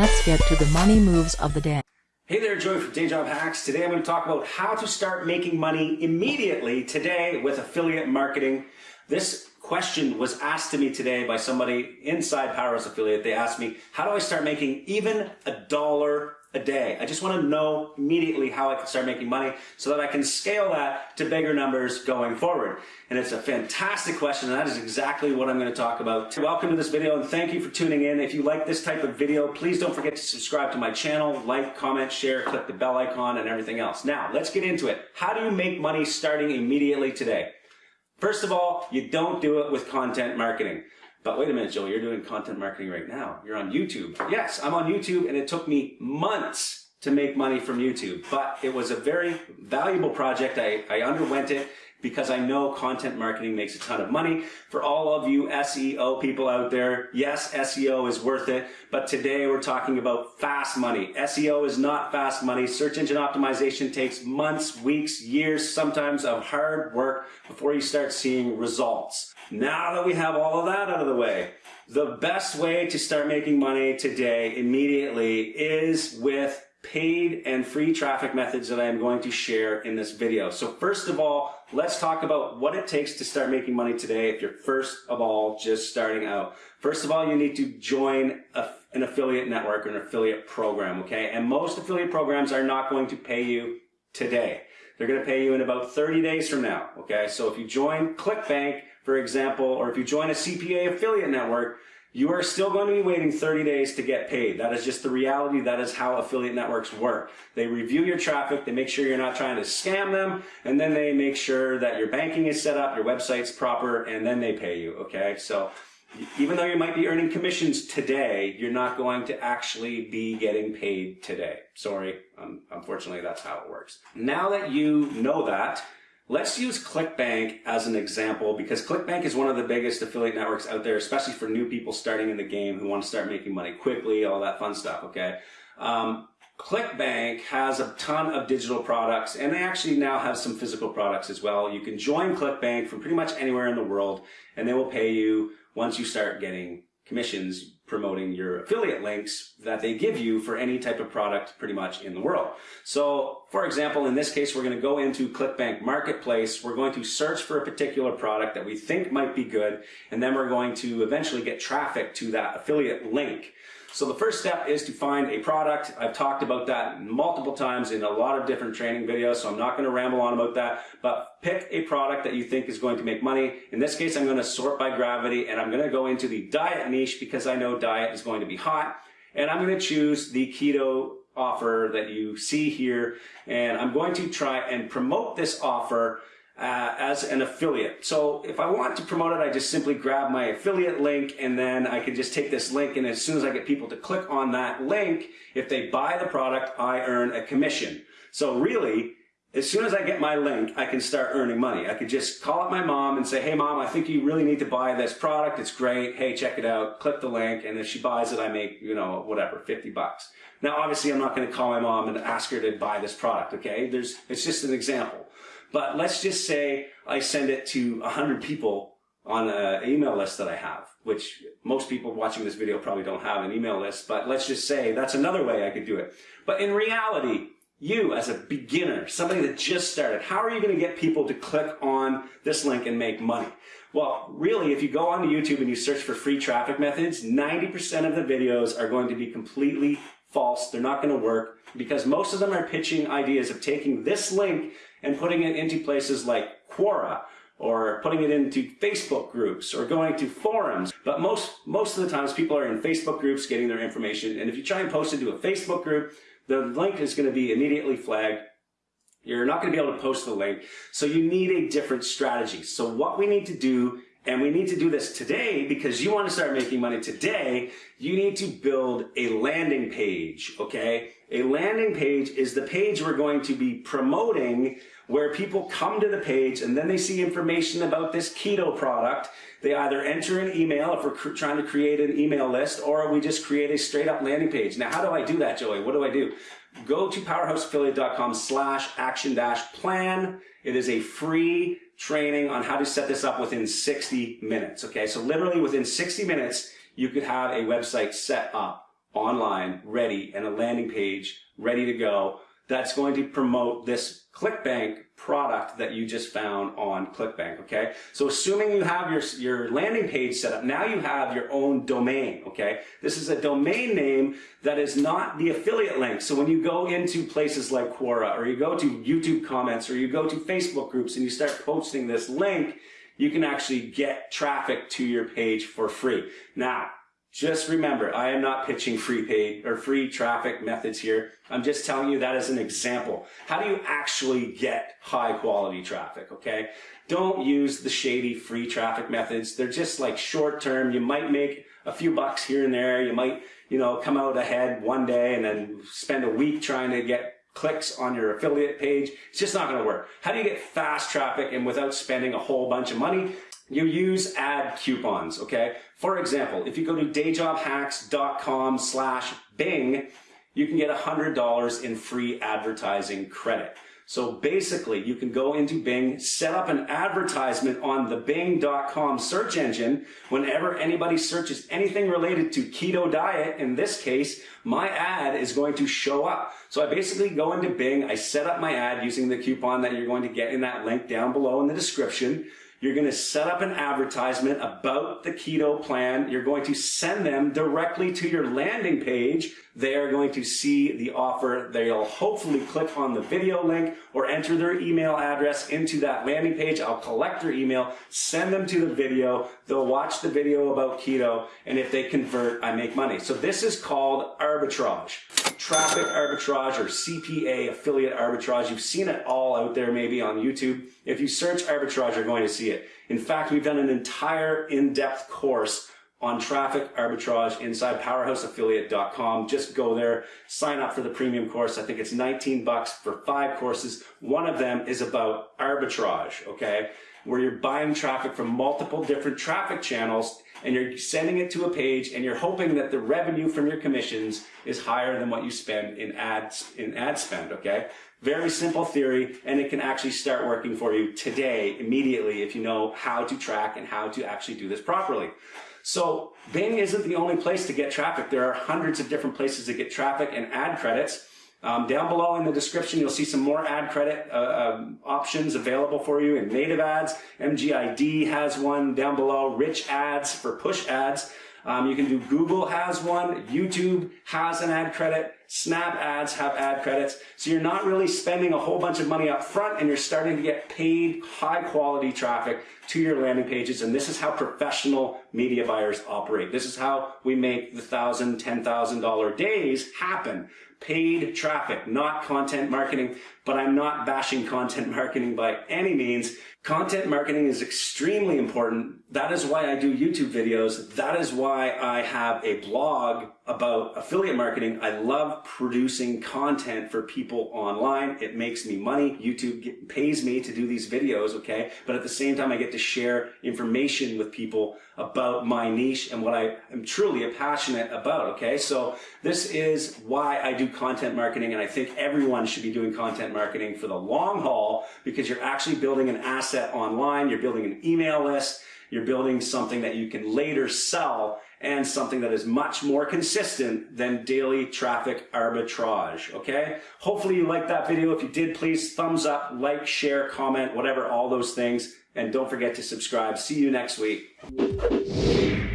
Let's get to the money moves of the day. Hey there, Joey from Day Job Hacks. Today I'm going to talk about how to start making money immediately today with affiliate marketing. This question was asked to me today by somebody inside Powerhouse Affiliate. They asked me, how do I start making even a dollar a day. I just want to know immediately how I can start making money so that I can scale that to bigger numbers going forward. And it's a fantastic question and that is exactly what I'm going to talk about. Welcome to this video and thank you for tuning in. If you like this type of video, please don't forget to subscribe to my channel, like, comment, share, click the bell icon and everything else. Now, let's get into it. How do you make money starting immediately today? First of all, you don't do it with content marketing. But wait a minute, Joey, you're doing content marketing right now. You're on YouTube. Yes, I'm on YouTube and it took me months to make money from YouTube, but it was a very valuable project. I, I underwent it because I know content marketing makes a ton of money. For all of you SEO people out there, yes, SEO is worth it, but today we're talking about fast money. SEO is not fast money. Search engine optimization takes months, weeks, years, sometimes of hard work before you start seeing results. Now that we have all of that out of the way, the best way to start making money today immediately is with paid and free traffic methods that I am going to share in this video. So first of all, let's talk about what it takes to start making money today if you're first of all just starting out. First of all, you need to join a, an affiliate network or an affiliate program, okay? And most affiliate programs are not going to pay you today. They're going to pay you in about 30 days from now, okay? So if you join ClickBank, for example, or if you join a CPA affiliate network, you are still going to be waiting 30 days to get paid. That is just the reality. That is how affiliate networks work. They review your traffic, they make sure you're not trying to scam them, and then they make sure that your banking is set up, your website's proper, and then they pay you, okay? So even though you might be earning commissions today, you're not going to actually be getting paid today. Sorry, um, unfortunately that's how it works. Now that you know that, Let's use ClickBank as an example because ClickBank is one of the biggest affiliate networks out there, especially for new people starting in the game who want to start making money quickly, all that fun stuff, okay? Um, ClickBank has a ton of digital products and they actually now have some physical products as well. You can join ClickBank from pretty much anywhere in the world and they will pay you once you start getting commissions promoting your affiliate links that they give you for any type of product pretty much in the world. So for example, in this case, we're going to go into ClickBank Marketplace. We're going to search for a particular product that we think might be good, and then we're going to eventually get traffic to that affiliate link. So the first step is to find a product. I've talked about that multiple times in a lot of different training videos, so I'm not going to ramble on about that, but pick a product that you think is going to make money. In this case, I'm going to sort by gravity and I'm going to go into the diet niche because I know diet is going to be hot. And I'm going to choose the keto offer that you see here. And I'm going to try and promote this offer uh, as an affiliate. So if I want to promote it, I just simply grab my affiliate link and then I can just take this link and as soon as I get people to click on that link, if they buy the product, I earn a commission. So really, as soon as I get my link, I can start earning money. I could just call up my mom and say, hey mom, I think you really need to buy this product. It's great. Hey, check it out. Click the link. And if she buys it, I make, you know, whatever, 50 bucks. Now, obviously, I'm not going to call my mom and ask her to buy this product. Okay. There's, it's just an example. But let's just say I send it to 100 people on an email list that I have, which most people watching this video probably don't have an email list, but let's just say that's another way I could do it. But in reality, you as a beginner, somebody that just started, how are you going to get people to click on this link and make money? Well, really, if you go onto YouTube and you search for free traffic methods, 90% of the videos are going to be completely false. They're not going to work because most of them are pitching ideas of taking this link and putting it into places like Quora or putting it into Facebook groups or going to forums. But most, most of the times people are in Facebook groups getting their information. And if you try and post into a Facebook group, the link is going to be immediately flagged. You're not going to be able to post the link. So you need a different strategy. So what we need to do and we need to do this today because you want to start making money today. You need to build a landing page, okay? A landing page is the page we're going to be promoting where people come to the page and then they see information about this keto product. They either enter an email if we're trying to create an email list or we just create a straight up landing page. Now, how do I do that, Joey? What do I do? Go to powerhouseaffiliate.com slash action dash plan. It is a free training on how to set this up within 60 minutes. Okay, so literally within 60 minutes, you could have a website set up. online ready and a landing page ready to go that's going to promote this ClickBank product that you just found on ClickBank, okay? So assuming you have your, your landing page set up, now you have your own domain, okay? This is a domain name that is not the affiliate link. So when you go into places like Quora or you go to YouTube comments or you go to Facebook groups and you start posting this link, you can actually get traffic to your page for free. Now, just remember, I am not pitching free paid or free traffic methods here. I'm just telling you that as an example. How do you actually get high quality traffic, okay? Don't use the shady free traffic methods. They're just like short term. You might make a few bucks here and there. You might, you know, come out ahead one day and then spend a week trying to get clicks on your affiliate page. It's just not going to work. How do you get fast traffic and without spending a whole bunch of money? You use ad coupons, okay? For example, if you go to dayjobhacks.com slash Bing, you can get $100 in free advertising credit. So basically, you can go into Bing, set up an advertisement on the bing.com search engine. Whenever anybody searches anything related to keto diet, in this case, my ad is going to show up. So I basically go into Bing, I set up my ad using the coupon that you're going to get in that link down below in the description. You're going to set up an advertisement about the keto plan. You're going to send them directly to your landing page. They are going to see the offer. They'll hopefully click on the video link or enter their email address into that landing page. I'll collect their email, send them to the video. They'll watch the video about keto. And if they convert, I make money. So this is called arbitrage traffic arbitrage or CPA, affiliate arbitrage. You've seen it all out there maybe on YouTube. If you search arbitrage, you're going to see it. In fact, we've done an entire in-depth course on traffic arbitrage inside powerhouseaffiliate.com. Just go there, sign up for the premium course. I think it's 19 bucks for five courses. One of them is about arbitrage, okay? Where you're buying traffic from multiple different traffic channels and you're sending it to a page and you're hoping that the revenue from your commissions is higher than what you spend in ads in ad spend okay very simple theory and it can actually start working for you today immediately if you know how to track and how to actually do this properly so Bing isn't the only place to get traffic there are hundreds of different places to get traffic and ad credits um, down below in the description, you'll see some more ad credit uh, um, options available for you in native ads. MGID has one down below. Rich ads for push ads. Um, you can do Google has one. YouTube has an ad credit. Snap ads have ad credits. So you're not really spending a whole bunch of money up front and you're starting to get paid high quality traffic to your landing pages. And this is how professional media buyers operate. This is how we make the thousand, ten thousand dollar days happen paid traffic, not content marketing, but I'm not bashing content marketing by any means. Content marketing is extremely important. That is why I do YouTube videos. That is why I have a blog about affiliate marketing. I love producing content for people online. It makes me money. YouTube pays me to do these videos, okay? But at the same time, I get to share information with people about my niche and what I am truly passionate about, okay? So this is why I content marketing and I think everyone should be doing content marketing for the long haul because you're actually building an asset online, you're building an email list, you're building something that you can later sell and something that is much more consistent than daily traffic arbitrage, okay? Hopefully you liked that video. If you did, please thumbs up, like, share, comment, whatever, all those things. And don't forget to subscribe. See you next week.